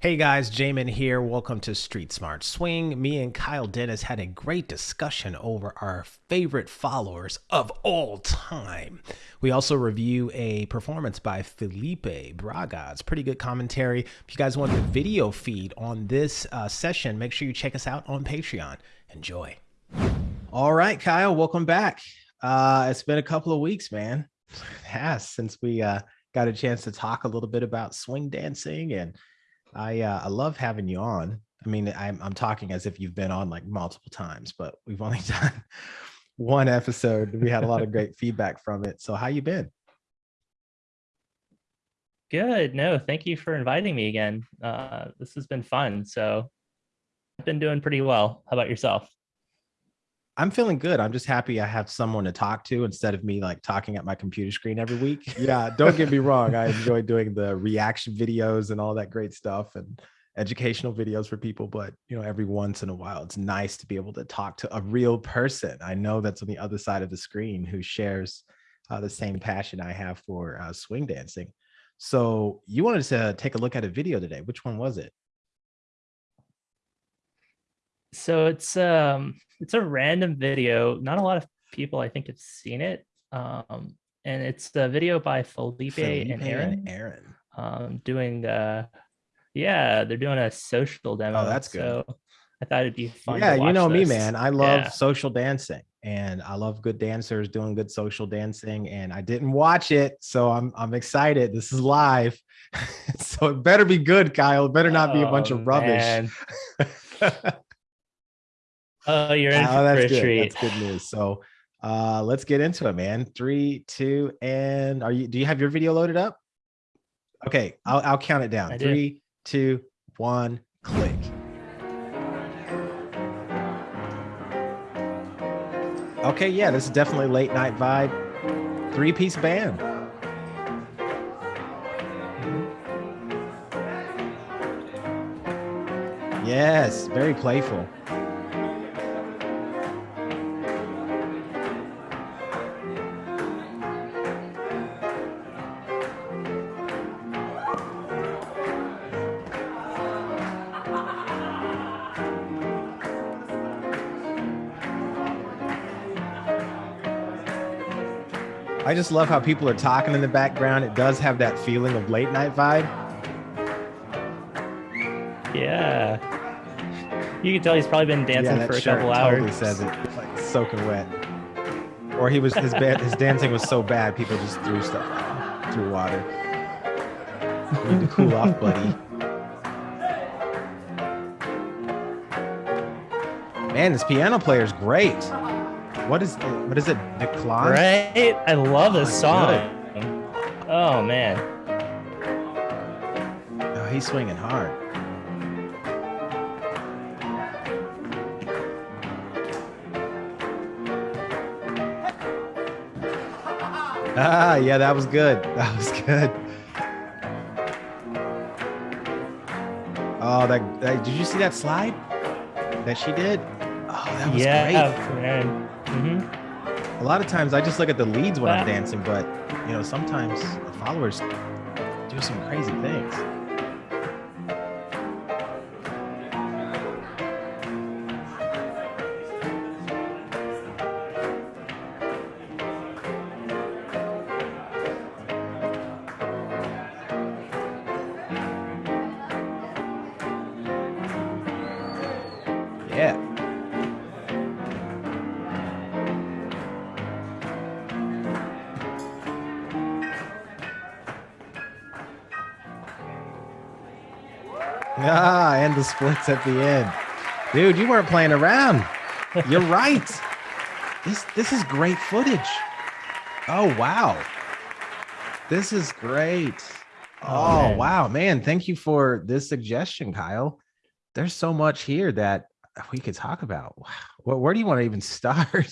Hey guys, Jamin here. Welcome to Street Smart Swing. Me and Kyle Dennis had a great discussion over our favorite followers of all time. We also review a performance by Felipe Braga. It's pretty good commentary. If you guys want the video feed on this uh, session, make sure you check us out on Patreon. Enjoy. All right, Kyle, welcome back. Uh, it's been a couple of weeks, man. It has since we uh, got a chance to talk a little bit about swing dancing and I uh, I love having you on. I mean, I'm I'm talking as if you've been on like multiple times, but we've only done one episode. We had a lot of great feedback from it. So how you been? Good. No, thank you for inviting me again. Uh, this has been fun. So I've been doing pretty well. How about yourself? I'm feeling good. I'm just happy I have someone to talk to instead of me like talking at my computer screen every week. Yeah, don't get me wrong. I enjoy doing the reaction videos and all that great stuff and educational videos for people, but you know, every once in a while, it's nice to be able to talk to a real person. I know that's on the other side of the screen who shares uh, the same passion I have for uh, swing dancing. So you wanted to take a look at a video today. Which one was it? So it's um it's a random video. Not a lot of people I think have seen it. Um and it's the video by Felipe, Felipe and Aaron. And Aaron. Um doing uh yeah, they're doing a social demo. Oh, that's good. So I thought it'd be fun. Yeah, you know this. me, man. I love yeah. social dancing and I love good dancers doing good social dancing. And I didn't watch it, so I'm I'm excited. This is live. so it better be good, Kyle. It better not be a bunch of oh, rubbish. Oh, you're in oh, that's good. Treat. That's good news. So uh let's get into it, man. Three, two, and are you do you have your video loaded up? Okay, I'll I'll count it down. I Three, do. two, one, click. Okay, yeah, this is definitely late night vibe. Three piece band. Yes, very playful. I just love how people are talking in the background. It does have that feeling of late night vibe. Yeah. You can tell he's probably been dancing yeah, for a couple hours. Totally says it, like soaking wet. Or he was his bad, his dancing was so bad, people just threw stuff out, threw water. You need to cool off, buddy. Man, this piano player is great. What is what is it? Decline? Right? I love this oh, song. Good. Oh man. Oh, he's swinging hard. Ah, yeah, that was good. That was good. Oh, that, that did you see that slide that she did? Oh, that was yeah, great. Man. Mm -hmm. A lot of times I just look at the leads when I'm dancing, but you know, sometimes the followers do some crazy things. Splits at the end. Dude, you weren't playing around. You're right. This this is great footage. Oh wow. This is great. Oh, oh wow, man. Thank you for this suggestion, Kyle. There's so much here that we could talk about. Well, where do you want to even start?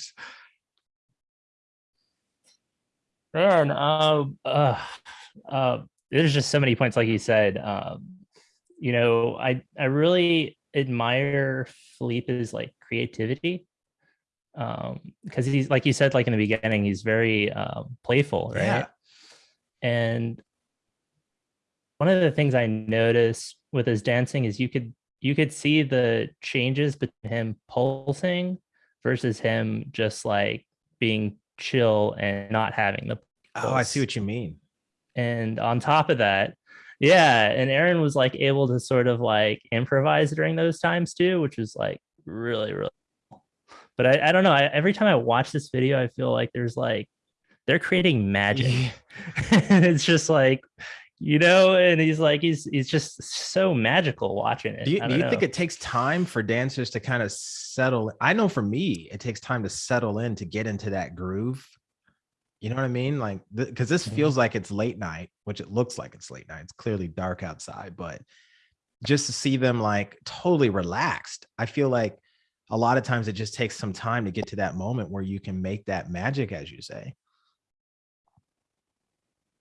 Man, um, uh, uh, there's just so many points, like you said. Um, you know, I I really admire Felipe's like creativity. Um, because he's like you said, like in the beginning, he's very um playful, right? Yeah. And one of the things I noticed with his dancing is you could you could see the changes between him pulsing versus him just like being chill and not having the Oh, I see what you mean. and on top of that yeah and aaron was like able to sort of like improvise during those times too which was like really really cool. but i, I don't know I, every time i watch this video i feel like there's like they're creating magic it's just like you know and he's like he's he's just so magical watching it Do you, do you think it takes time for dancers to kind of settle? I know for me, it takes time to settle in to get into that groove. You know what I mean? Like, because this Mhm. feels like it's late night, which it looks like it's late night. It's clearly dark outside, but just to see them like totally relaxed, I feel like a lot of times it just takes some time to get to that moment where you can make that magic, as you say.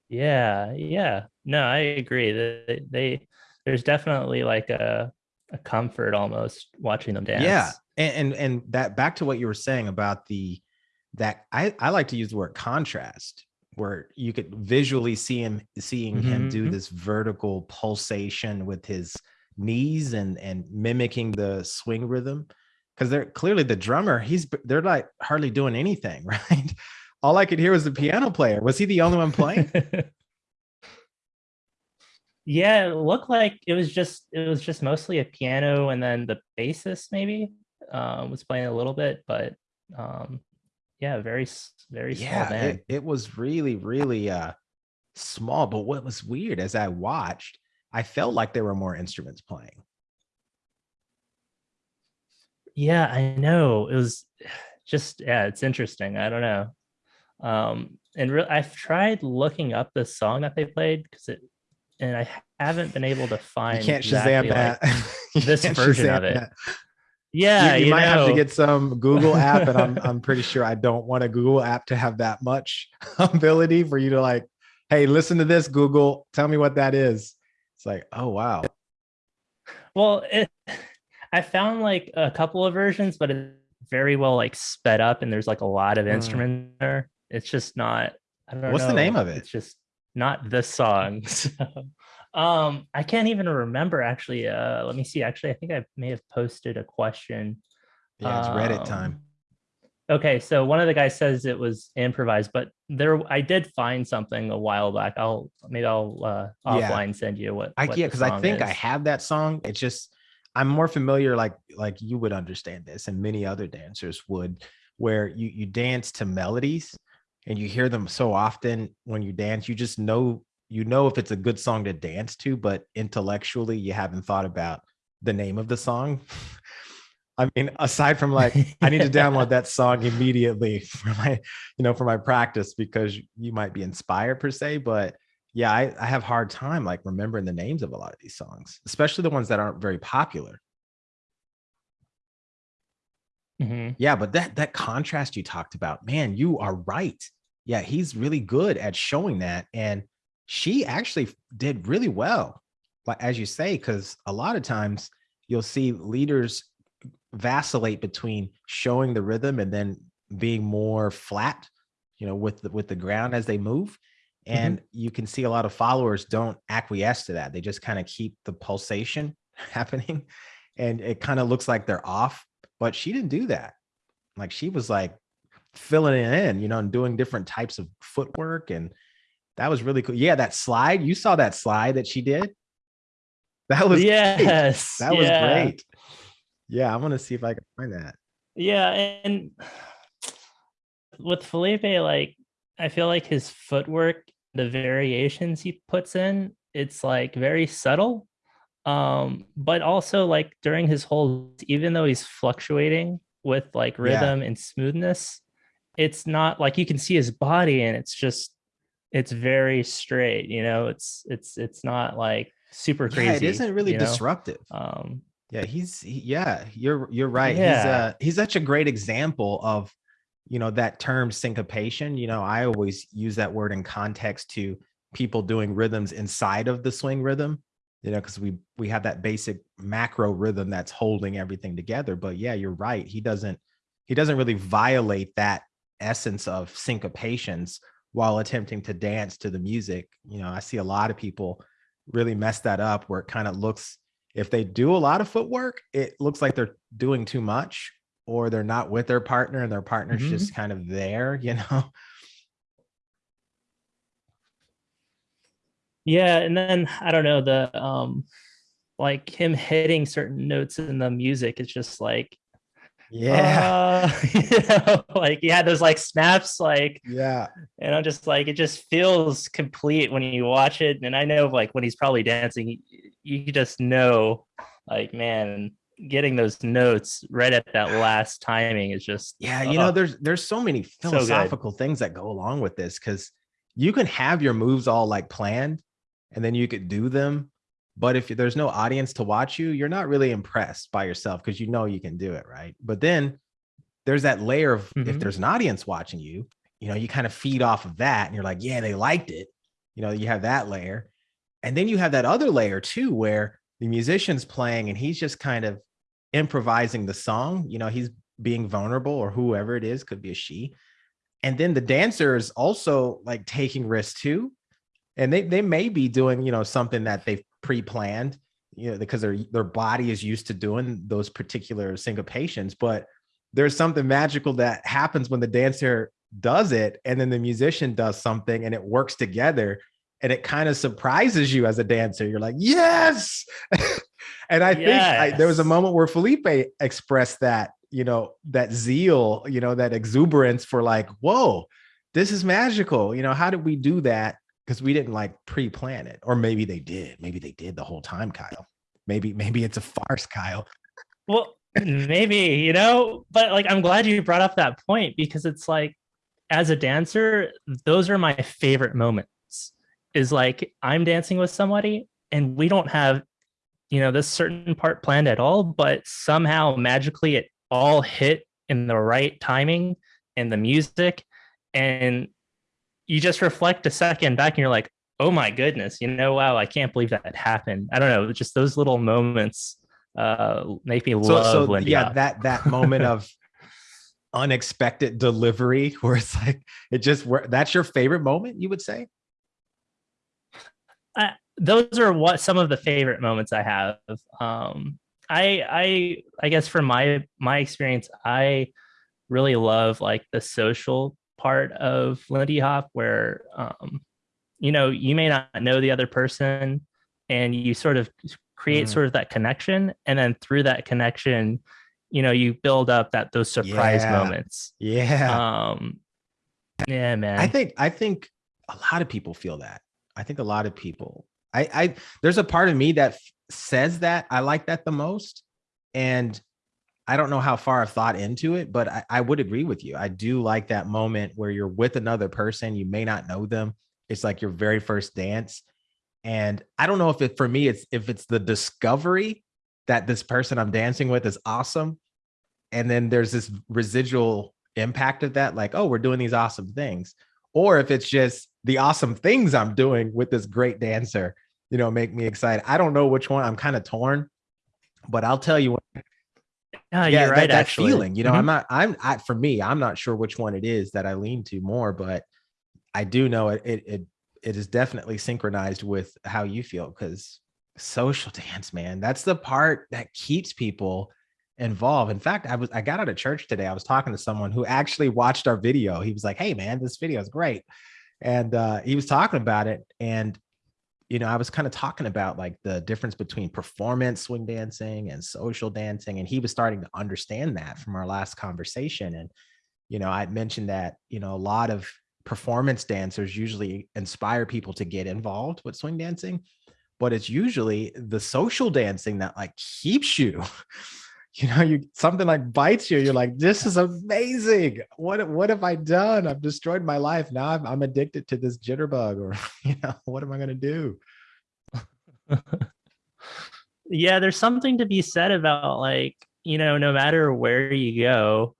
Yeah, yeah. No, I agree. They, they there's definitely like a a comfort almost watching them dance. Yeah, and, and and that back to what you were saying about the that I I like to use the word contrast, where you could visually see him seeing him do Mhm. this vertical pulsation with his knees and and mimicking the swing rhythm, because they're clearly the drummer. He's they're like hardly doing anything, right? All I could hear was the piano player. Was he the only one playing? yeah, it looked like it was just it was just mostly a piano and then the bassist maybe um was playing a little bit, but um yeah, very very small yeah it, it was really really uh small but what was weird as i watched i felt like there were more instruments playing Yeah, I know. It was just yeah, it's interesting. I don't know. Um and re- I've tried looking up the song that they played because it and I haven't been able to find you can't shazam that this version Shazam of it. that. Yeah, you, you might have to get some google app and i'm i'm pretty sure i don't want a google app to have that much ability for you to like hey listen to this google tell me what that is it's like oh wow Well, it, I found like a couple of versions, but it's very well like sped up, and there's like a lot of Mm. instruments there. It's just not. I don't know. What's the name of it? It's just not this song. So, um, I can't even remember actually. Uh, let me see. Actually, I think I may have posted a question. yeah it's reddit time Um, Okay, so one of the guys says it was improvised, but there I did find something a while back. I'll maybe I'll uh, Yeah. offline send you what. I what yeah, because I think I have that song. It's just I'm more familiar, like like you would understand this, and many other dancers would, where you you dance to melodies and you hear them so often when you dance, you just know you know if it's a good song to dance to, but intellectually you haven't thought about the name of the song. I mean, aside from like I need to download that song immediately for my, you know, for my practice because you might be inspired per se. But yeah, I, I have hard time like remembering the names of a lot of these songs, especially the ones that aren't very popular. Mhm. Yeah, but that that contrast you talked about, man, you are right. Yeah, he's really good at showing that. And she actually did really well, like as you say, because a lot of times you'll see leaders vacillate between showing the rhythm and then being more flat, you know, with the with the ground as they move. Mm-hmm. And you can see a lot of followers don't acquiesce to that. They just kind of keep the pulsation happening. And it kind of looks like they're off, but she didn't do that. Like she was like filling it in, you know, and doing different types of footwork. And that was really cool. Yeah, that slide, you saw that slide that she did. That was great. yes, That was great. Yeah, I'm gonna see if I can find that. Yeah, and with Felipe, like I feel like his footwork, the variations he puts in, it's like very subtle. Um, but also like during his whole, even though he's fluctuating with like Yeah. rhythm and smoothness, it's not like you can see his body and it's just it's very straight, you know, it's it's it's not like super crazy. Yeah, it isn't really you know? disruptive. Um Yeah, he's he, yeah, you're you're right. He's Yeah. uh he's such a great example of you know that term syncopation. You know, I always use that word in context to people doing rhythms inside of the swing rhythm, you know, because we we have that basic macro rhythm that's holding everything together. But yeah, you're right. He doesn't he doesn't really violate that essence of syncopations while attempting to dance to the music. You know, I see a lot of people really mess that up where it kind of looks if they do a lot of footwork, it looks like they're doing too much or they're not with their partner and their partner's mm -hmm. just kind of there, you know? Yeah. And then I don't know, the, um, like him hitting certain notes in the music, it's just like, yeah. Uh, you know, like he had those like snaps like yeah. and i'm just like it just feels complete when you watch it and i know like when he's probably dancing you just know like man getting those notes right at that last timing is just yeah you know there's there's so many philosophical so things that go along with this because you can have your moves all like planned and then you could do them but if there's no audience to watch you, you're not really impressed by yourself because you know you can do it, right? But then there's that layer of mm -hmm. if mm-hmm. there's an audience watching you, you know, you kind of feed off of that and you're like, yeah, they liked it. You know, you have that layer. And then you have that other layer too, where the musician's playing and he's just kind of improvising the song. You know, he's being vulnerable or whoever it is, could be a she. And then the dancer is also like taking risks too. And they, they may be doing, you know, something that they've pre-planned, you know, because their their body is used to doing those particular syncopations. But there's something magical that happens when the dancer does it, and then the musician does something, and it works together, and it kind of surprises you as a dancer. You're like, yes. and I yes. think I, there was a moment where Felipe expressed that, you know, that zeal, you know, that exuberance for like, whoa, this is magical. You know, how did we do that? Because we didn't like pre-plan it or maybe they did maybe they did the whole time kyle. Maybe maybe it's a farce kyle. Well maybe you know but like i'm glad you brought up that point because it's like as a dancer those are my favorite moments is like i'm dancing with somebody and we don't have you know this certain part planned at all but somehow magically it all hit in the right timing and the music and you just reflect a second back and you're like, oh my goodness, you know, wow, I can't believe that happened. I don't know, just those little moments uh make me so, love so, Lindy yeah, that that moment of unexpected delivery where it's like it just that's your favorite moment, you would say? Uh, those are what some of the favorite moments I have. Um I I I guess from my my experience, I really love like the social part of Lindy Hop where, um, you know, you may not know the other person and you sort of create mm. sort of that connection. And then through that connection, you know, you build up that those surprise yeah. moments. Yeah. Um, yeah, man. I think, I think a lot of people feel that. I think a lot of people, I, I, there's a part of me that says that I like that the most. And I don't know how far I've thought into it, but I, I, would agree with you. I do like that moment where you're with another person, you may not know them. It's like your very first dance. And I don't know if it for me, it's if it's the discovery that this person I'm dancing with is awesome. And then there's this residual impact of that, like, oh, we're doing these awesome things. Or if it's just the awesome things I'm doing with this great dancer, you know, make me excited. I don't know which one I'm kind of torn, but I'll tell you what yeah, yeah, you're right. That, that feeling, you know, mm -hmm. I'm not, I'm, I, for me, I'm not sure which one it is that I lean to more, but I do know it, it, it, it is definitely synchronized with how you feel because social dance, man, that's the part that keeps people involved. In fact, I was, I got out of church today. I was talking to someone who actually watched our video. He was like, Hey man, this video is great. And uh, he was talking about it. And you know, I was kind of talking about like the difference between performance swing dancing and social dancing. And he was starting to understand that from our last conversation. And, you know, I mentioned that, you know, a lot of performance dancers usually inspire people to get involved with swing dancing, but it's usually the social dancing that like keeps you, you know, you something like bites you. You're like, this is amazing. What, what have I done? I've destroyed my life. Now I'm, I'm addicted to this jitterbug or, you know, what am I going to do? yeah, there's something to be said about like, you know, no matter where you go,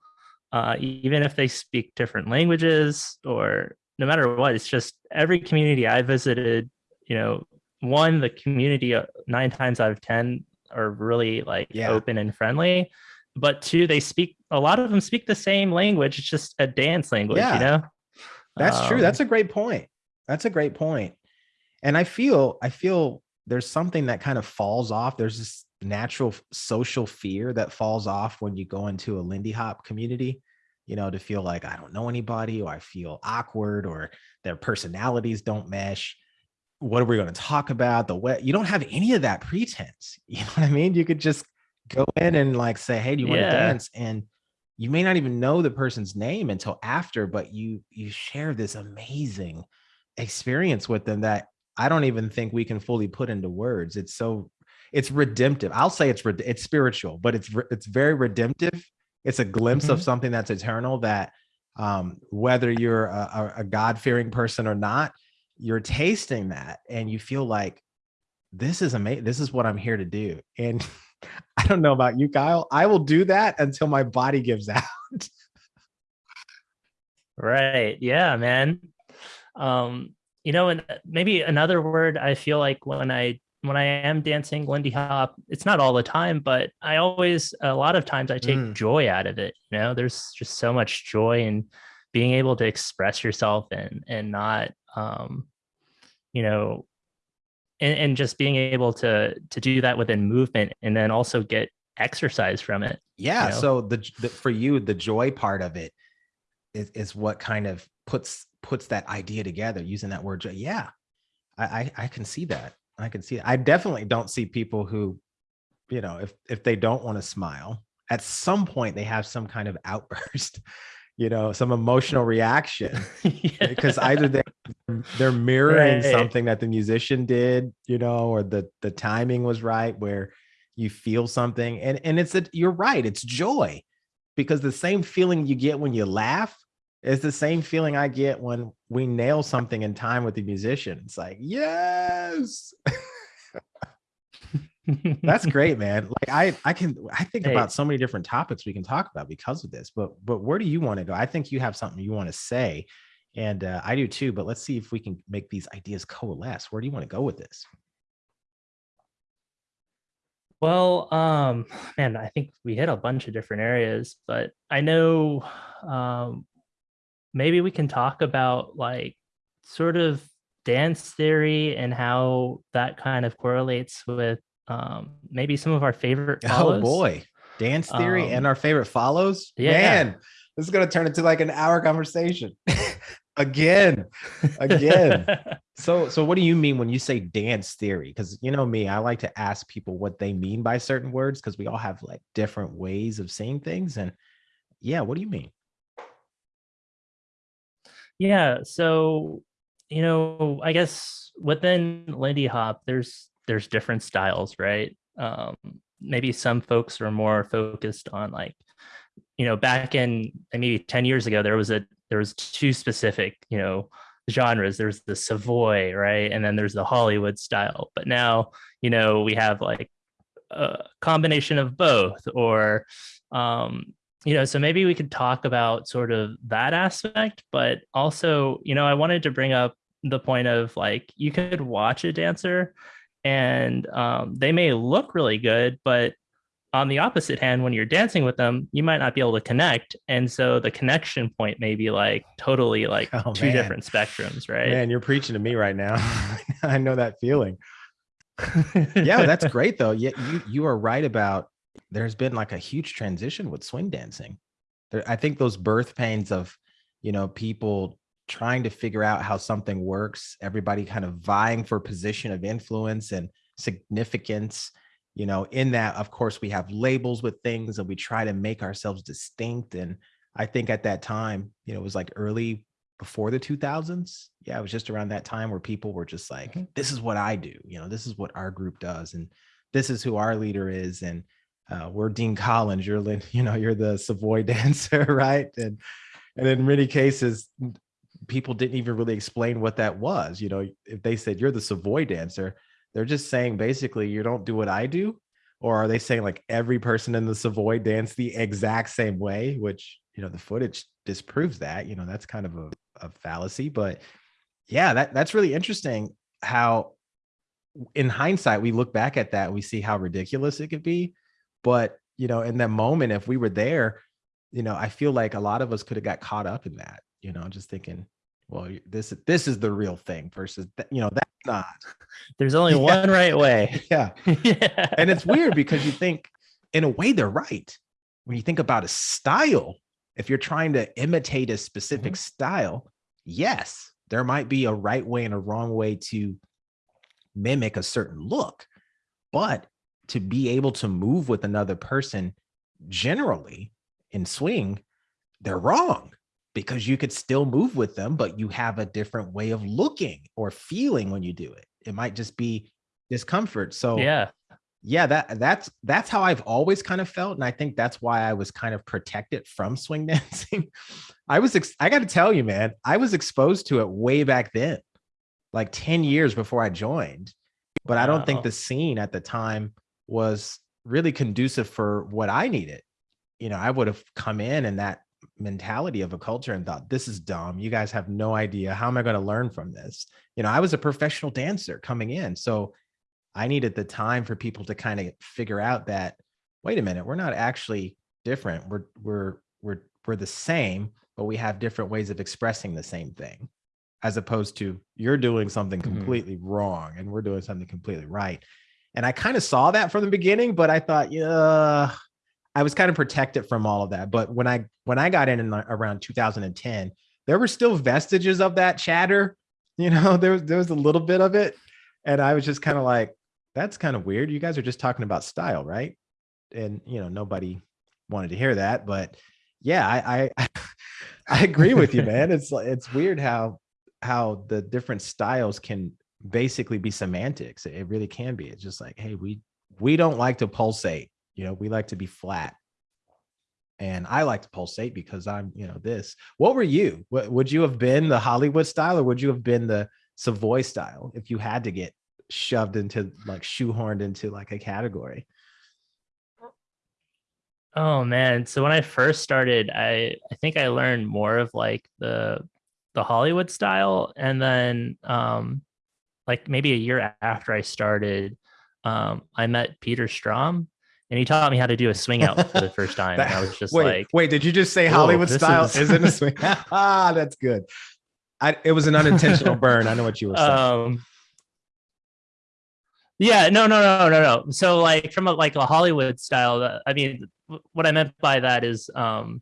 uh, even if they speak different languages or no matter what, it's just every community I visited, you know, one, the community uh, nine times out of 10 are really like yeah. open and friendly. But two, they speak a lot of them speak the same language. It's just a dance language, yeah. you know? That's um, true. That's a great point. That's a great point. And I feel I feel there's something that kind of falls off. There's this natural social fear that falls off when you go into a Lindy Hop community, you know, to feel like I don't know anybody or I feel awkward or their personalities don't mesh. What are we going to talk about? The way you don't have any of that pretense. You know what I mean? You could just go in and like say, Hey, do you want to dance? And you may not even know the person's name until after, but you you share this amazing experience with them that I don't even think we can fully put into words. It's so it's redemptive. I'll say it's it's spiritual, but it's it's very redemptive. It's a glimpse mm -hmm. of mm-hmm. something that's eternal that um, whether you're a, a God-fearing person or not, you're tasting that and you feel like this is amazing. This is what I'm here to do. And I don't know about you, Kyle. I will do that until my body gives out. right. Yeah, man. Um, you know, and maybe another word I feel like when I when I am dancing Lindy Hop, it's not all the time, but I always a lot of times I take mm. joy out of it. You know, there's just so much joy in being able to express yourself and and not um, you know, and, and just being able to to do that within movement and then also get exercise from it. Yeah. You know? So the, the for you, the joy part of it is, is what kind of puts puts that idea together using that word joy. Yeah. I, I, I can see that. I can see it. I definitely don't see people who, you know, if if they don't want to smile, at some point they have some kind of outburst you know some emotional reaction yeah. because either they they're mirroring right. something that the musician did you know or the the timing was right where you feel something and and it's a you're right it's joy because the same feeling you get when you laugh is the same feeling i get when we nail something in time with the musician it's like yes that's great man. Like i i can i think hey. about so many different topics we can talk about because of this but but where do you want to go? I think you have something you want to say and uh, i do too but let's see if we can make these ideas coalesce. Where do you want to go with this? Well um man i think we hit a bunch of different areas but i know um maybe we can talk about like sort of dance theory and how that kind of correlates with um, maybe some of our favorite oh, follows. Oh boy, dance theory um, and our favorite follows. Yeah. Man, this is gonna turn into like an hour conversation. again, again. so, so what do you mean when you say dance theory? Because you know me, I like to ask people what they mean by certain words because we all have like different ways of saying things. And yeah, what do you mean? Yeah, so you know, I guess within Lindy Hop, there's there's different styles, right? Um, maybe some folks are more focused on like, you know, back in maybe 10 years ago, there was a, there was two specific, you know, genres. There's the Savoy, right? And then there's the Hollywood style. But now, you know, we have like a combination of both or, um, you know, so maybe we could talk about sort of that aspect, but also, you know, I wanted to bring up the point of like, you could watch a dancer and um, they may look really good, but on the opposite hand, when you're dancing with them, you might not be able to connect. And so the connection point may be like totally like oh, two man. different spectrums, right? Man, you're preaching to me right now. I know that feeling. yeah, that's great though. Yeah, you you are right about there's been like a huge transition with swing dancing. There, I think those birth pains of, you know, people trying to figure out how something works, everybody kind of vying for position of influence and significance. You know, in that, of course, we have labels with things and we try to make ourselves distinct. And I think at that time, you know, it was like early before the 2000s. Yeah, it was just around that time where people were just like, mm-hmm. this is what I do. You know, this is what our group does. And this is who our leader is. And uh, we're Dean Collins. You're, you know, you're the Savoy dancer, right? And and in many cases, people didn't even really explain what that was. You know, if they said you're the Savoy dancer, they're just saying basically you don't do what I do. Or are they saying like every person in the Savoy dance the exact same way, which, you know, the footage disproves that, you know, that's kind of a, a fallacy, but yeah, that that's really interesting how in hindsight, we look back at that, we see how ridiculous it could be. But, you know, in that moment, if we were there, you know, I feel like a lot of us could have got caught up in that, you know, just thinking, well, this this is the real thing versus that, you know that's not. There's only yeah. one right way. Yeah. yeah. And it's weird because you think in a way they're right. When you think about a style, if you're trying to imitate a specific mm -hmm. style, yes, there might be a right way and a wrong way to mimic a certain look. But to be able to move with another person generally in swing, they're wrong because you could still move with them, but you have a different way of looking or feeling when you do it. It might just be discomfort. So yeah, yeah, that that's that's how I've always kind of felt, and I think that's why I was kind of protected from swing dancing. I was I got to tell you, man, I was exposed to it way back then, like ten years before I joined, but wow. I don't think the scene at the time was really conducive for what I needed. You know, I would have come in and that mentality of a culture and thought this is dumb you guys have no idea how am i going to learn from this you know i was a professional dancer coming in so i needed the time for people to kind of figure out that wait a minute we're not actually different we're we're we're we're the same but we have different ways of expressing the same thing as opposed to you're doing something mm-hmm. completely mm -hmm. wrong and we're doing something completely right and i kind of saw that from the beginning but i thought yeah I was kind of protected from all of that. But when I when I got in, in around 2010, there were still vestiges of that chatter. You know, there was there was a little bit of it, and I was just kind of like, that's kind of weird. You guys are just talking about style, right? And you know, nobody wanted to hear that, but yeah, I I, I agree with you, man. It's it's weird how how the different styles can basically be semantics. It really can be. It's just like, hey, we we don't like to pulsate you know, we like to be flat. And I like to pulsate because I'm, you know, this. What were you? What, would you have been the Hollywood style or would you have been the Savoy style if you had to get shoved into like shoehorned into like a category? Oh man. So when I first started, I I think I learned more of like the the Hollywood style and then um like maybe a year after I started um I met Peter Strom and he taught me how to do a swing out for the first time. that, and I was just wait, like, wait, did you just say Hollywood style is... isn't a swing? ah, that's good. I, it was an unintentional burn. I know what you were saying. Um, yeah, no, no, no, no, no. So like from a, like a Hollywood style, uh, I mean, what I meant by that is, um,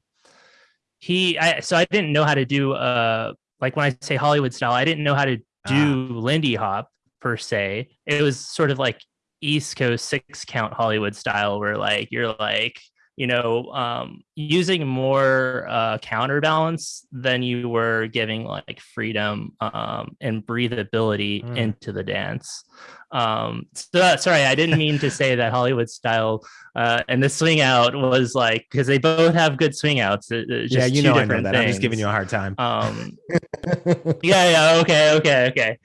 he, I, so I didn't know how to do, uh, like when I say Hollywood style, I didn't know how to do ah. Lindy hop per se. It was sort of like East Coast six count Hollywood style, where like you're like you know um, using more uh, counterbalance than you were giving like freedom um, and breathability mm. into the dance. Um, so sorry, I didn't mean to say that Hollywood style uh, and the swing out was like because they both have good swing outs. yeah, you know I know that. Things. I'm just giving you a hard time. Um, yeah, yeah, okay, okay, okay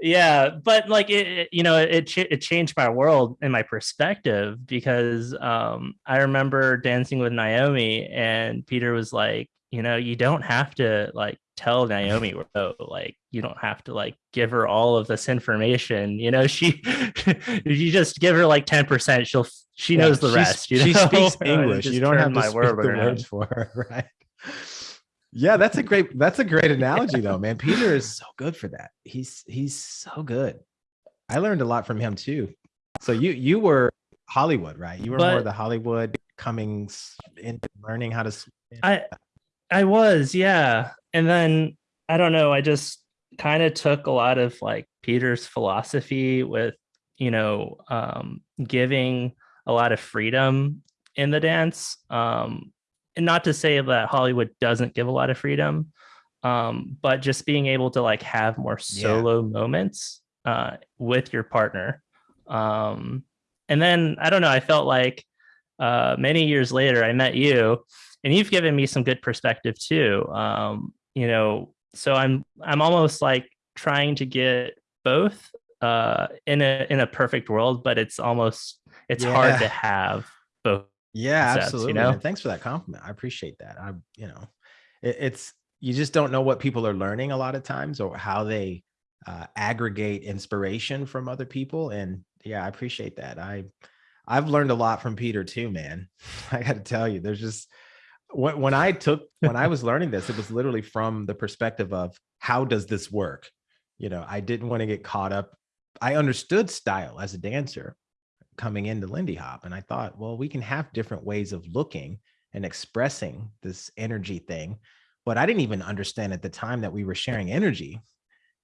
yeah but like it, it you know it it changed my world and my perspective because um i remember dancing with naomi and peter was like you know you don't have to like tell naomi oh, like you don't have to like give her all of this information. You know she you just give her like 10 percent she'll she yeah, knows the rest you know? she speaks english you don't have to my word the words for her right yeah, that's a great that's a great analogy though, man. Peter is so good for that. He's he's so good. I learned a lot from him too. So you you were Hollywood, right? You were but, more the Hollywood coming into learning how to I I was, yeah. And then I don't know, I just kind of took a lot of like Peter's philosophy with, you know, um giving a lot of freedom in the dance. Um and not to say that Hollywood doesn't give a lot of freedom, um, but just being able to like have more solo yeah. moments uh, with your partner. Um, and then I don't know, I felt like uh, many years later, I met you and you've given me some good perspective too. Um, you know, so I'm, I'm almost like trying to get both uh, in a, in a perfect world, but it's almost, it's yeah. hard to have both yeah, sense, absolutely. You know? thanks for that compliment. I appreciate that. I, you know, it, it's you just don't know what people are learning a lot of times or how they uh, aggregate inspiration from other people. And yeah, I appreciate that. I, I've learned a lot from Peter too, man. I got to tell you, there's just, when, when I took when I was learning this, it was literally from the perspective of how does this work? You know, I didn't want to get caught up. I understood style as a dancer coming into Lindy Hop, and I thought, well, we can have different ways of looking and expressing this energy thing. But I didn't even understand at the time that we were sharing energy.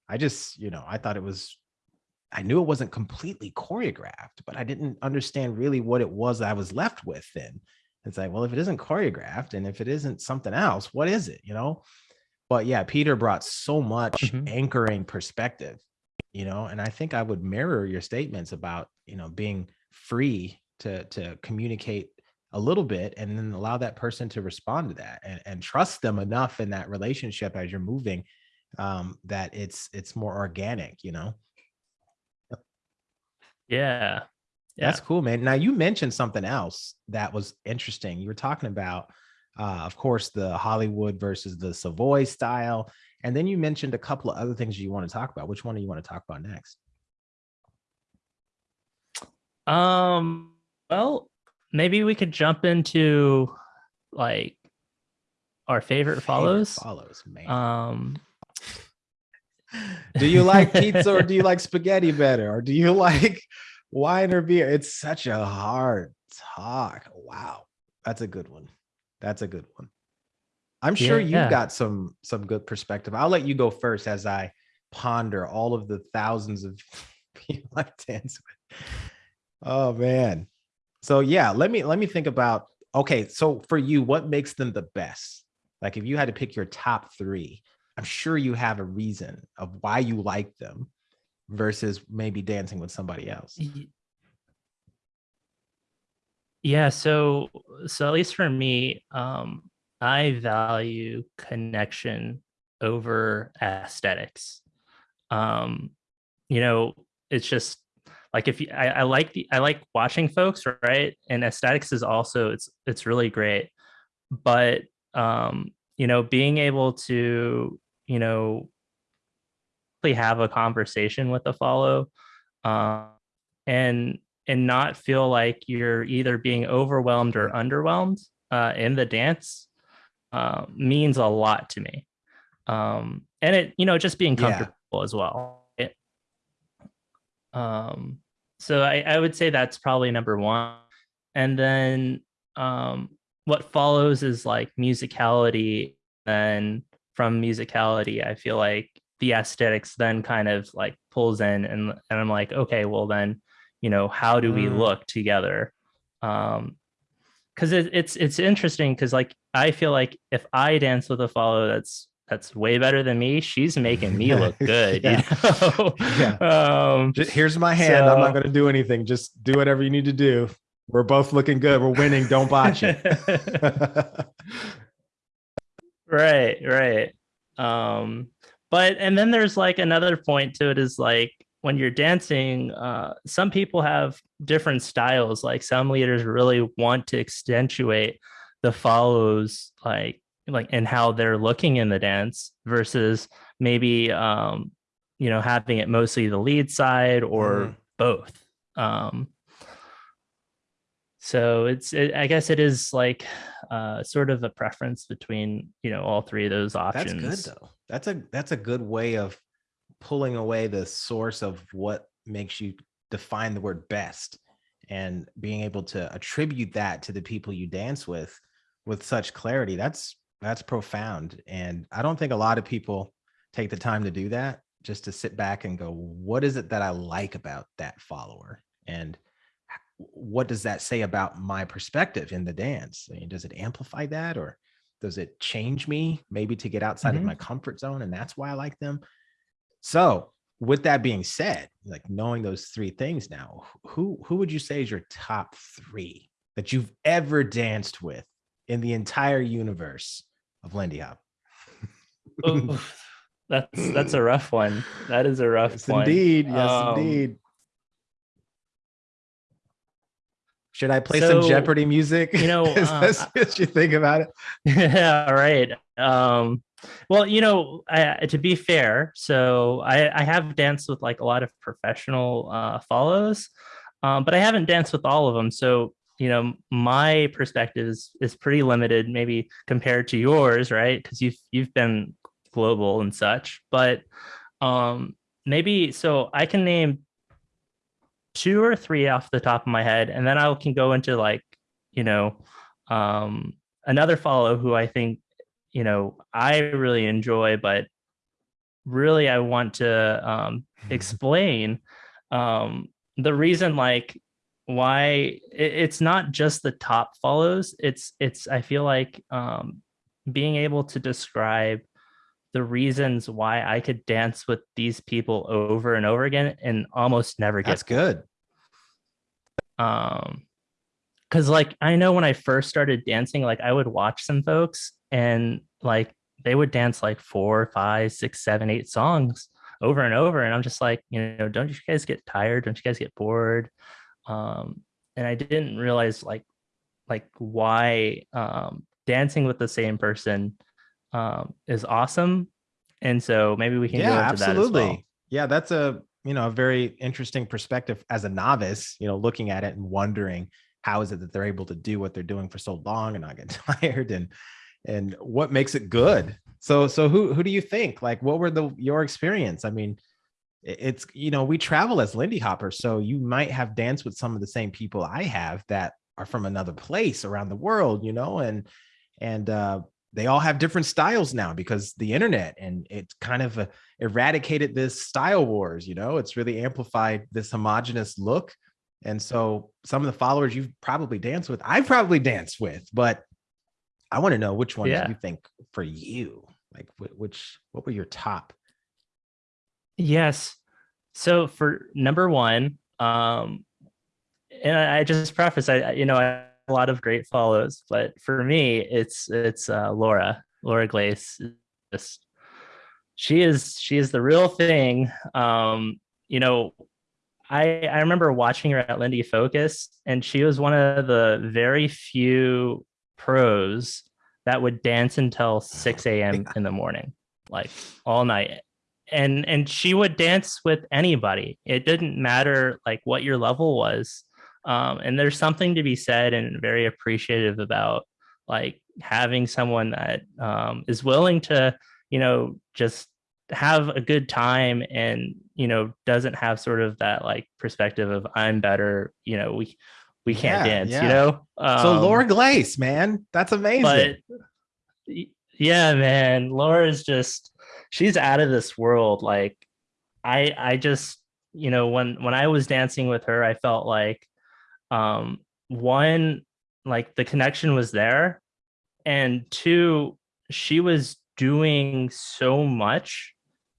I just, you know, I thought it was I knew it wasn't completely choreographed, but I didn't understand really what it was that I was left with then. It's like, well, if it isn't choreographed and if it isn't something else, what is it, you know? But yeah, Peter brought so much mm-hmm. anchoring perspective, you know, and I think I would mirror your statements about, you know, being free to to communicate a little bit and then allow that person to respond to that and, and trust them enough in that relationship as you're moving um that it's it's more organic you know yeah. Yeah. That's cool, man. Now you mentioned something else that was interesting. You were talking about, uh, of course, the Hollywood versus the Savoy style, and then you mentioned a couple of other things you want to talk about. Which one do you want to talk about next? Um. Well, maybe we could jump into like our favorite, favorite follows. Follows, man. Um. do you like pizza or do you like spaghetti better? Or do you like wine or beer? It's such a hard talk. Wow. That's a good one. That's a good one. I'm sure yeah, you've yeah. got some some good perspective. I'll let you go first as I ponder all of the thousands of people I dance with. Oh man. So yeah, let me let me think about okay, so for you, what makes them the best? Like if you had to pick your top three, I'm sure you have a reason of why you like them versus maybe dancing with somebody else. Yeah, so so at least for me, um, I value connection over aesthetics. Um, you know, it's just like if you, I, I like the I like watching folks, right? And aesthetics is also it's it's really great, but um, you know, being able to you know, have a conversation with the follow uh, and and not feel like you're either being overwhelmed or underwhelmed uh, in the dance uh, means a lot to me. Um, and it, you know, just being comfortable yeah. as well. Um, so I, I would say that's probably number one. And then um, what follows is like musicality and from musicality, I feel like the aesthetics then kind of like pulls in and, and I'm like, okay, well then, you know, how do we mm. look together? Um, cause it, it's, it's interesting. Cause like, I feel like if I dance with a follow that's, that's way better than me. She's making me look good. yeah. You know? yeah. Um, Just, here's my hand. So, I'm not going to do anything. Just do whatever you need to do. We're both looking good. We're winning. Don't botch it. right right um but and then there's like another point to it is like when you're dancing uh some people have different styles like some leaders really want to accentuate the follows like like and how they're looking in the dance versus maybe um you know having it mostly the lead side or mm. both um. So it's it, i guess it is like uh sort of a preference between you know all three of those options that's good though. That's a that's a good way of pulling away the source of what makes you define the word best and being able to attribute that to the people you dance with with such clarity. That's that's profound and i don't think a lot of people take the time to do that just to sit back and go what is it that i like about that follower and what does that say about my perspective in the dance? I mean, does it amplify that or does it change me maybe to get outside mm-hmm. of my comfort zone? And that's why I like them. So with that being said, like knowing those three things now, who, who would you say is your top three that you've ever danced with in the entire universe of Lindy Hop? that's, that's a rough one. That is a rough yes, one. Indeed. Yes, um, indeed. Should I play so, some Jeopardy music? You know, uh, as you think about it. Yeah, right. Um, well, you know, I, to be fair, so I, I have danced with like a lot of professional uh, follows, um, but I haven't danced with all of them. So you know my perspective is is pretty limited maybe compared to yours right? Because you've you've been global and such but um maybe so i can name two or three off the top of my head and then i can go into like you know um another follow who i think you know i really enjoy but really i want to um explain um the reason like why it's not just the top follows it's it's i feel like um being able to describe the reasons why i could dance with these people over and over again and almost never get that's good. Um because like i know when i first started dancing like i would watch some folks and like they would dance like four five six seven eight songs over and over and i'm just like you know don't you guys get tired? Don't you guys get bored um, and I didn't realize like like why um, dancing with the same person um, is awesome. And so maybe we can yeah, absolutely. That well. Yeah, that's a you know a very interesting perspective as a novice. You know, looking at it and wondering how is it that they're able to do what they're doing for so long and not get tired and and what makes it good. So so who who do you think like what were the your experience? I mean, it's you know we travel as lindy hoppers so you might have danced with some of the same people i have that are from another place around the world you know and and uh they all have different styles now because the internet and it's kind of uh, eradicated this style wars you know it's really amplified this homogenous look and so some of the followers you've probably danced with i probably danced with but i want to know which ones yeah. you think for you like which what were your top Yes. So for number one, um, and I just preface, I you know I have a lot of great follows, but for me, it's it's uh, Laura, Laura Glaze. Just she is she is the real thing. Um, you know, I I remember watching her at Lindy Focus, and she was one of the very few pros that would dance until 6 a.m. in the morning, like all night and and she would dance with anybody. It didn't matter like what your level was um, and there's something to be said and very appreciative about like having someone that um, is willing to you know just have a good time and you know doesn't have sort of that like perspective of i'm better you know we we can't yeah, dance yeah. you know um, so laura glaze man that's amazing. but yeah man laura is just she's out of this world. Like I I just, you know, when when I was dancing with her, I felt like um one like the connection was there and two she was doing so much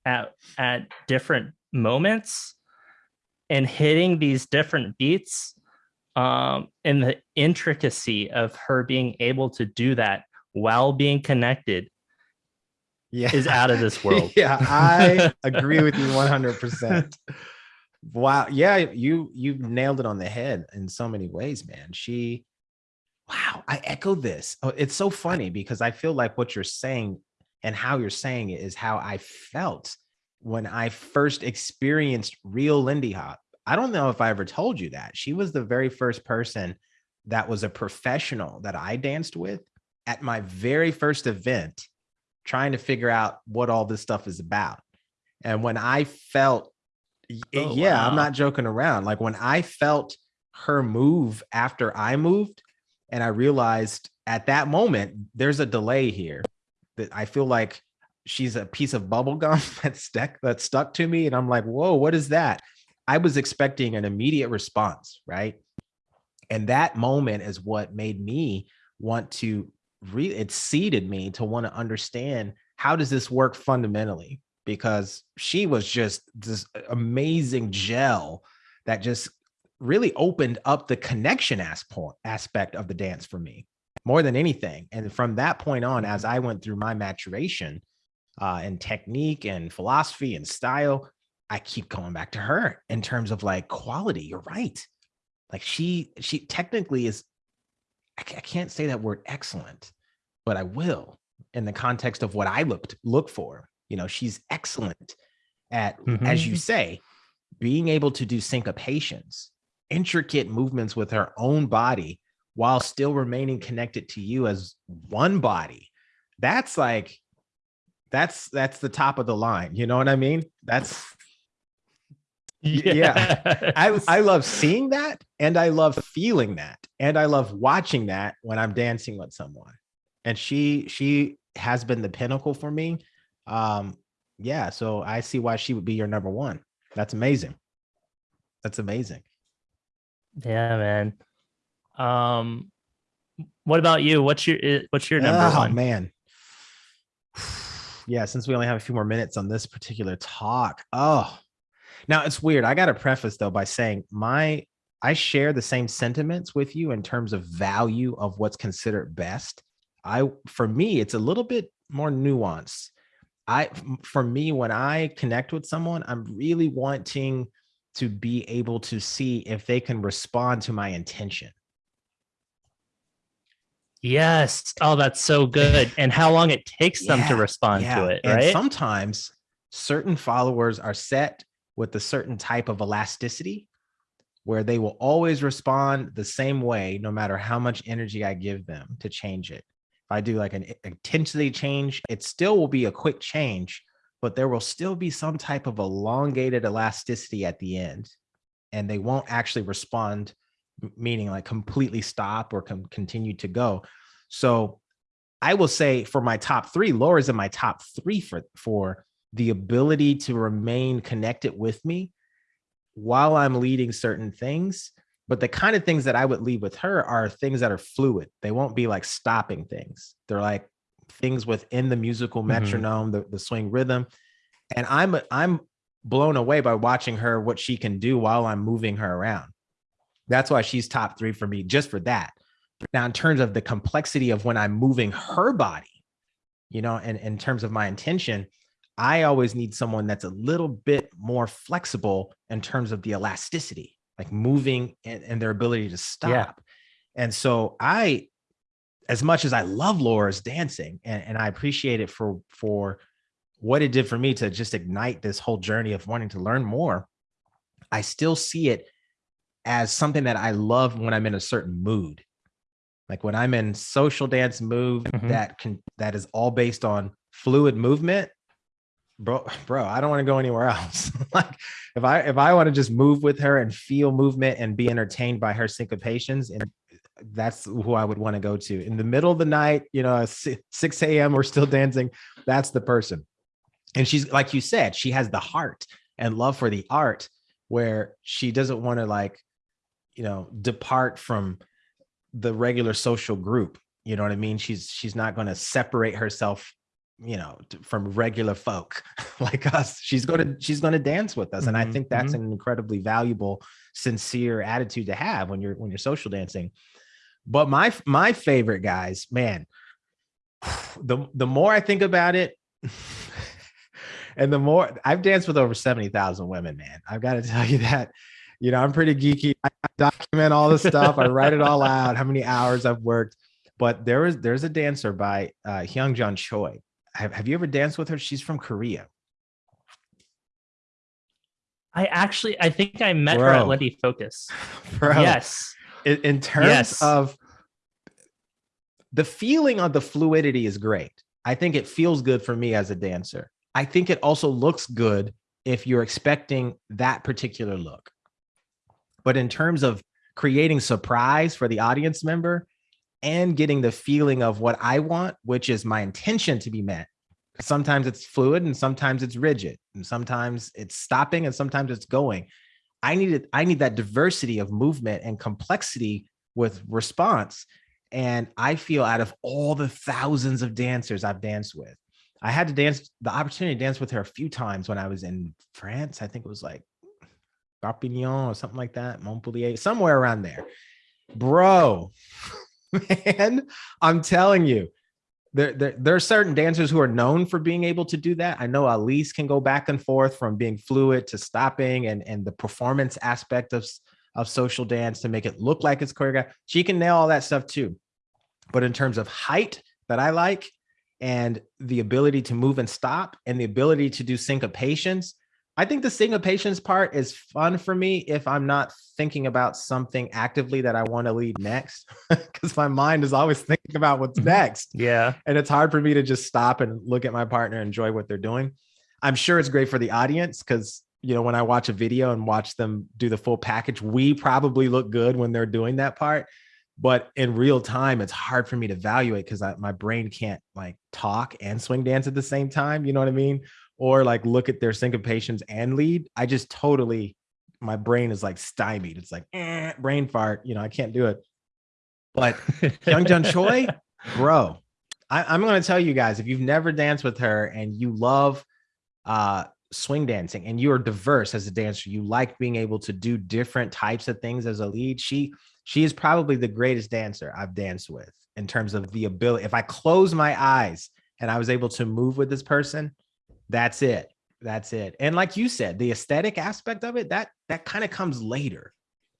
at at different moments and hitting these different beats um and the intricacy of her being able to do that while being connected yeah. is out of this world. yeah, I agree with you 100%. Wow. Yeah, you you nailed it on the head in so many ways, man. She wow, I echo this. Oh, it's so funny because I feel like what you're saying and how you're saying it is how I felt when I first experienced real Lindy Hop. I don't know if I ever told you that. She was the very first person that was a professional that I danced with at my very first event trying to figure out what all this stuff is about. And when I felt, eh, oh, yeah, wow. I'm not joking around. Like when I felt her move after I moved, and I realized at that moment, there's a delay here that I feel like she's a piece of bubble gum that stuck that stuck to me. And I'm like, whoa, what is that? I was expecting an immediate response, right? And that moment is what made me want to really it seeded me to want to understand how does this work fundamentally? Because she was just this amazing gel that just really opened up the connection aspect of the dance for me more than anything. And from that point on as i went through my maturation uh and technique and philosophy and style i keep going back to her in terms of like quality you're right. Like she she technically is I can't say that word excellent, but I will in the context of what I looked look for. You know, she's excellent at, mm-hmm. as you say, being able to do syncopations, intricate movements with her own body while still remaining connected to you as one body. That's like that's that's the top of the line. You know what I mean? That's yeah. I I love seeing that and I love feeling that and I love watching that when I'm dancing with someone. And she she has been the pinnacle for me. Um yeah, so I see why she would be your number 1. That's amazing. That's amazing. Yeah, man. Um what about you? What's your what's your number oh, one? man. Yeah, since we only have a few more minutes on this particular talk. Oh, now it's weird. I got to preface though by saying my I share the same sentiments with you in terms of value of what's considered best. I for me it's a little bit more nuanced. I for me when I connect with someone, I'm really wanting to be able to see if they can respond to my intention. Yes. Oh, that's so good. And how long it takes them to respond yeah. to it, right? And sometimes certain followers are set with a certain type of elasticity where they will always respond the same way, no matter how much energy I give them to change it. If I do like an intensity change, it still will be a quick change, but there will still be some type of elongated elasticity at the end. And they won't actually respond, meaning like completely stop or continue to go. So I will say for my top three, Laura's in my top three for, for the ability to remain connected with me while I'm leading certain things. But the kind of things that I would lead with her are things that are fluid. They won't be like stopping things. They're like things within the musical mm-hmm. metronome, mm -hmm. the, the swing rhythm. And I'm I'm blown away by watching her what she can do while I'm moving her around. That's why she's top three for me, just for that. Now, in terms of the complexity of when I'm moving her body, you know, and in terms of my intention, I always need someone that's a little bit more flexible in terms of the elasticity, like moving and, and their ability to stop. Yeah. And so I, as much as I love Laura's dancing and, and I appreciate it for, for what it did for me to just ignite this whole journey of wanting to learn more, I still see it as something that I love when I'm in a certain mood. Like when I'm in social dance move mm -hmm. that can that is all based on fluid movement, bro bro i don't want to go anywhere else. Like if i if i want to just move with her and feel movement and be entertained by her syncopations and that's who i would want to go to. In the middle of the night you know 6 a.m we're still dancing that's the person. And she's like you said she has the heart and love for the art where she doesn't want to like you know depart from the regular social group you know what i mean? She's she's not going to separate herself you know from regular folk. Like us she's going to she's going to dance with us and i mm-hmm, think that's mm -hmm. an incredibly valuable sincere attitude to have when you're when you're social dancing. But my my favorite guys man the the more i think about it and the more i've danced with over 70,000 women man. I've got to tell you that you know i'm pretty geeky. I document all the stuff i write it all out how many hours i've worked. But there is there's a dancer by uh Hyung Choi have, have you ever danced with her? She's from Korea. I actually, I think I met Bro. her at Lindy Focus. Bro. Yes. In, in terms yes. of the feeling of the fluidity is great. I think it feels good for me as a dancer. I think it also looks good if you're expecting that particular look. But in terms of creating surprise for the audience member, and getting the feeling of what I want, which is my intention to be met. Sometimes it's fluid and sometimes it's rigid and sometimes it's stopping and sometimes it's going. I needed, I need that diversity of movement and complexity with response. And I feel out of all the thousands of dancers I've danced with, I had to dance the opportunity to dance with her a few times when I was in France. I think it was like Perpignan or something like that, Montpellier, somewhere around there. Bro, man, I'm telling you, there, there, there are certain dancers who are known for being able to do that. I know Elise can go back and forth from being fluid to stopping and, and the performance aspect of, of social dance to make it look like it's choreographed. She can nail all that stuff too. But in terms of height that I like and the ability to move and stop and the ability to do syncopations, I think the syncopations part is fun for me if I'm not thinking about something actively that I want to lead next, because my mind is always thinking about what's Mhm. next. Yeah. And it's hard for me to just stop and look at my partner, and enjoy what they're doing. I'm sure it's great for the audience because, you know, when I watch a video and watch them do the full package, we probably look good when they're doing that part. But in real time, it's hard for me to evaluate because my brain can't like talk and swing dance at the same time. You know what I mean? Or like look at their syncopations and lead, I just totally, my brain is like stymied. It's like eh, brain fart. You know, I can't do it. But Young Jun Choi, bro, I, am going to tell you guys if you've never danced with her and you love uh, swing dancing and you are diverse as a dancer, you like being able to do different types of things as a lead. She she is probably the greatest dancer I've danced with in terms of the ability. If I close my eyes and I was able to move with this person, that's it. That's it. And like you said, the aesthetic aspect of it, that that kind of comes later.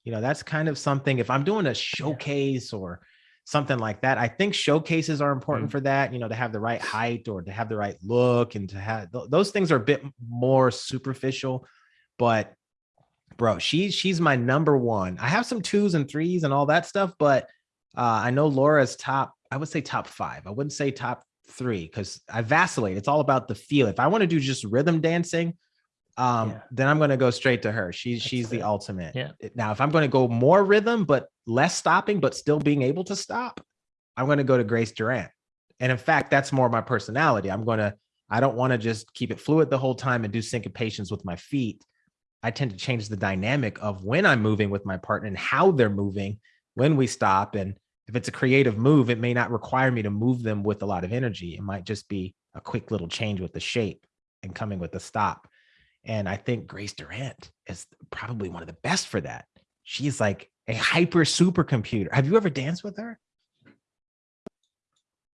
You know, that's kind of something if I'm doing a showcase or something like that, I think showcases are important mm. for that, you know, to have the right height or to have the right look and to have th those things are a bit more superficial, but bro, she's she's my number one. I have some twos and threes and all that stuff, but uh, I know Laura's top, I would say top five. I wouldn't say top three because I vacillate. It's all about the feel. If I want to do just rhythm dancing, um, yeah. then I'm going to go straight to her. She's That's she's the ultimate. Yeah. Now, if I'm going to go more rhythm but less stopping, but still being able to stop, I'm going to go to Grace Durant. And in fact, that's more my personality. I'm going to. I don't want to just keep it fluid the whole time and do syncopations with my feet. I tend to change the dynamic of when I'm moving with my partner and how they're moving when we stop and if it's a creative move, it may not require me to move them with a lot of energy. It might just be a quick little change with the shape and coming with the stop. And I think Grace Durant is probably one of the best for that. She's like a hyper supercomputer. Have you ever danced with her?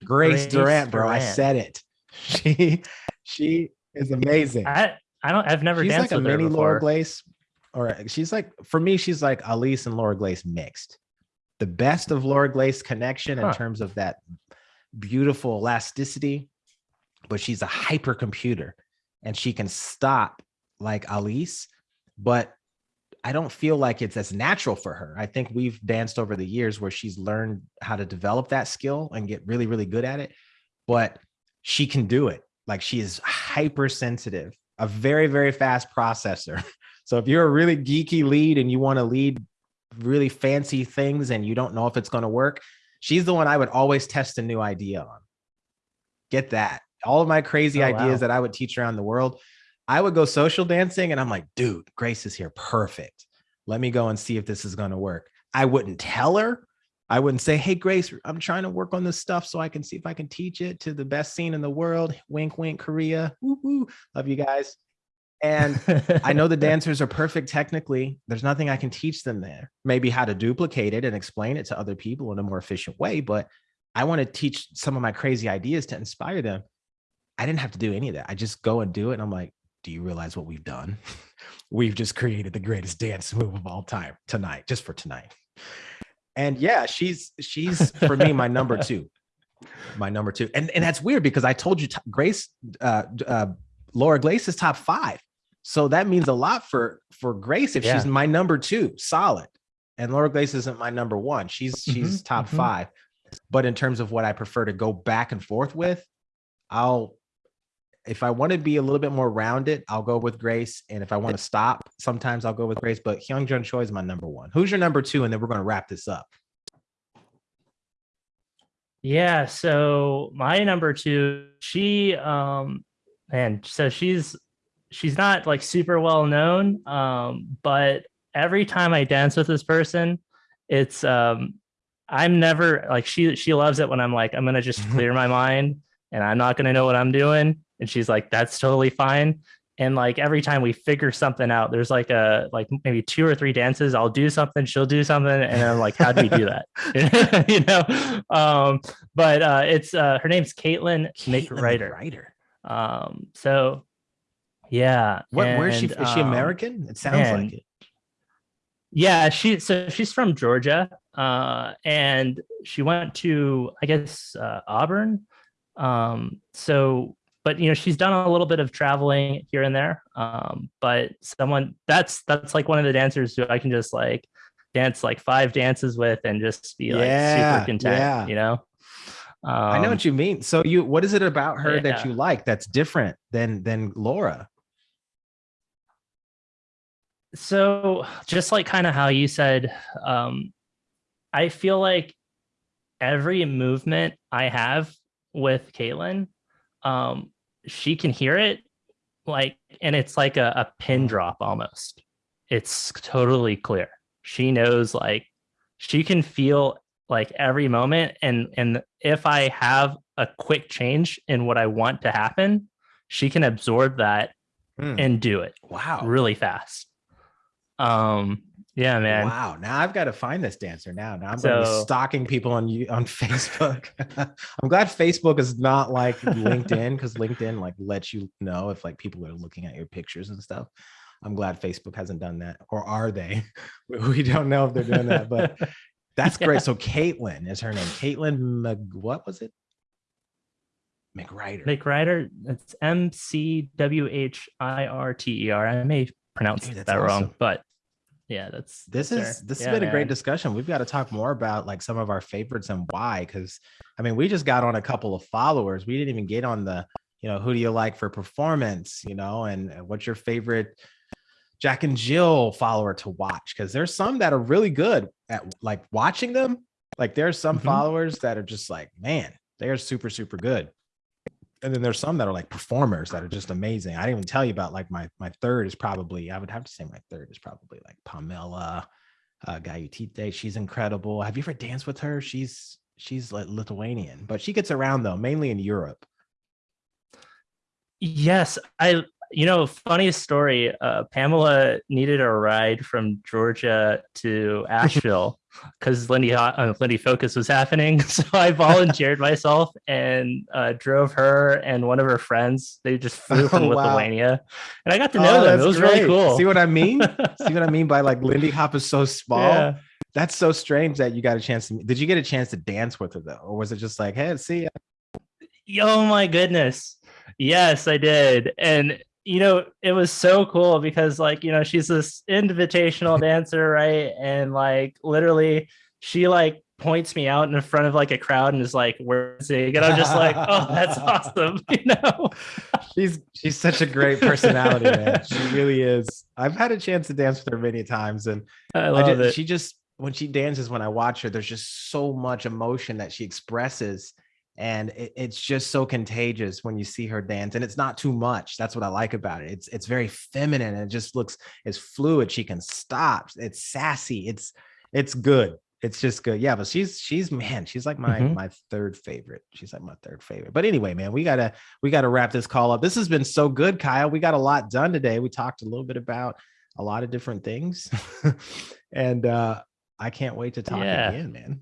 Grace, Grace Durant, bro. Durant. I said it. She she is amazing. I I don't I've never she's danced like with a mini Laura Glaze, or she's like for me, she's like Alice and Laura Glaze mixed the best of Laura Glaze connection in huh. terms of that beautiful elasticity, but she's a hypercomputer and she can stop like Alice, but I don't feel like it's as natural for her. I think we've danced over the years where she's learned how to develop that skill and get really, really good at it, but she can do it. Like she is hypersensitive, a very, very fast processor. So if you're a really geeky lead and you want to lead really fancy things and you don't know if it's going to work, she's the one I would always test a new idea on. Get that. All of my crazy oh, ideas wow. that I would teach around the world, I would go social dancing and I'm like, dude, Grace is here. Perfect. Let me go and see if this is going to work. I wouldn't tell her. I wouldn't say, hey, Grace, I'm trying to work on this stuff so I can see if I can teach it to the best scene in the world. Wink, wink, Korea. Woo, woo. Love you guys. And I know the dancers are perfect technically. There's nothing I can teach them there. Maybe how to duplicate it and explain it to other people in a more efficient way. But I want to teach some of my crazy ideas to inspire them. I didn't have to do any of that. I just go and do it. And I'm like, do you realize what we've done? we've just created the greatest dance move of all time tonight, just for tonight. And yeah, she's she's for me my number two, my number two. And and that's weird because I told you Grace, uh, uh, Laura Glaze is top five. So that means a lot for for Grace if yeah. she's my number two, solid. And Laura Grace isn't my number one. She's she's mm -hmm, top mm -hmm. five. But in terms of what I prefer to go back and forth with, I'll if I want to be a little bit more rounded, I'll go with Grace. And if I want to stop, sometimes I'll go with Grace. But Hyung Jun Choi is my number one. Who's your number two? And then we're going to wrap this up. Yeah, so my number two, she um and so she's she's not like super well known, um, but every time I dance with this person, it's um, I'm never like she she loves it when I'm like I'm gonna just clear my mind and I'm not gonna know what I'm doing, and she's like that's totally fine. And like every time we figure something out, there's like a like maybe two or three dances. I'll do something, she'll do something, and I'm like, how do we do that? you know. Um, but uh, it's uh, her name's Caitlin, Caitlin. Ryder. Um, so yeah. What, and, where is she? Is she um, American? It sounds and, like it. Yeah, she so she's from Georgia, uh, and she went to I guess uh, Auburn. Um, so but you know she's done a little bit of traveling here and there um, but someone that's that's like one of the dancers who i can just like dance like five dances with and just be like Yeah, super content yeah. you know um, I know what you mean. So you, what is it about her that you like that's different than than Laura? So just like kind of how you said um i feel like every movement i have with caitlin um she can hear it like and it's like a, a pin drop almost it's totally clear she knows like she can feel like every moment and and if i have a quick change in what i want to happen she can absorb that Hmm. and do it Wow. really fast. Um, yeah, man. Wow. Now I've got to find this dancer now. Now I'm going to be stalking people on you on Facebook. I'm glad Facebook is not like LinkedIn because LinkedIn like lets you know if like people are looking at your pictures and stuff. I'm glad Facebook hasn't done that, or are they? We don't know if they're doing that, but that's Yeah. great. So Caitlin is her name. Caitlin, Mc, what was it? McWhirter. McWhirter, it's M C W H I R T E R. I may pronounce Dude, that wrong, but yeah, that's this that's is her. this Yeah, has been a great discussion. We've got to talk more about like some of our favorites and why because i mean we just got on a couple of followers. We didn't even get on the you know who do you like for performance? you know and uh, what's your favorite jack and jill follower to watch? Because there's some that are really good at like watching them. Like there's some Mhm. followers that are just like man they are super super good and then there's some that are like performers that are just amazing. I didn't even tell you about like my my third is probably I would have to say my third is probably like Pamela uh Gayutite. She's incredible. Have you ever danced with her? She's she's like Lithuanian, but she gets around though, mainly in Europe. Yes, I. You know, funniest story. Uh, Pamela needed a ride from Georgia to Asheville because Lindy uh, Lindy Focus was happening. So I volunteered myself and uh, drove her and one of her friends. They just flew from Oh, wow. Lithuania, and I got to know them. that's It was really cool. See what I mean? See what I mean by like Lindy Hop is so small. Yeah. That's so strange that you got a chance to did you get a chance to dance with her though? Or was it just like, hey, see ya? Oh my goodness. Yes, I did. And you know, it was so cool because like, you know, she's this invitational dancer, right? And like literally she like points me out in front of like a crowd and is like, where's he? And I'm just like, oh, that's awesome. You know? she's she's such a great personality, man. She really is. I've had a chance to dance with her many times, and I I love just, it. she just when she dances, when I watch her, there's just so much emotion that she expresses, and it- it's just so contagious when you see her dance. And it's not too much. That's what I like about it. It's it's very feminine. And it just looks it's fluid. She can stop. It's sassy. It's it's good. It's just good. Yeah, but she's she's man, she's like my Mhm. my third favorite. She's like my third favorite. But anyway, man, we gotta we gotta wrap this call up. This has been so good, Kyle. We got a lot done today. We talked a little bit about a lot of different things. and uh I can't wait to talk Yeah. again, man.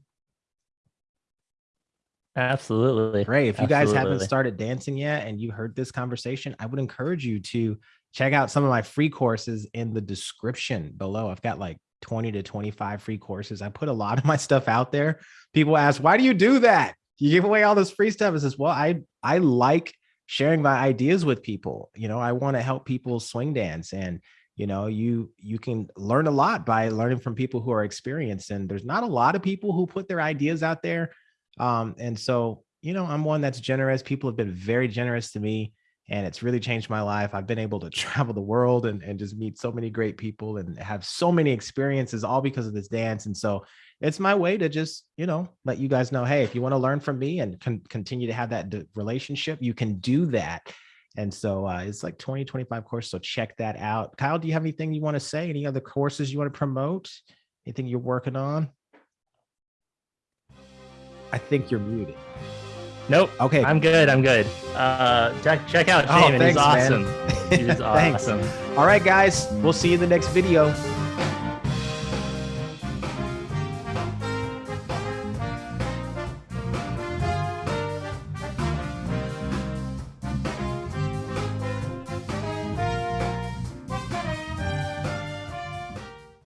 Absolutely. Great. If you guys haven't started dancing yet and you heard this conversation, I would encourage you to check out some of my free courses in the description below. I've got like 20 to 25 free courses. I put a lot of my stuff out there. People ask, why do you do that? You give away all this free stuff. It says, well, I I like sharing my ideas with people. You know, I want to help people swing dance and you know you you can learn a lot by learning from people who are experienced and there's not a lot of people who put their ideas out there um and so you know i'm one that's generous people have been very generous to me and it's really changed my life i've been able to travel the world and, and just meet so many great people and have so many experiences all because of this dance and so it's my way to just you know let you guys know hey if you want to learn from me and con- continue to have that relationship you can do that. And so uh, it's like 20 25 courses so check that out. Kyle do you have anything you want to say? Any other courses you want to promote? Anything you're working on i think you're muted Nope. okay I'm good. I'm good. Uh, check check out Oh, Jamin. He's thanks, man. awesome. He's awesome. all right guys we'll see you in the next video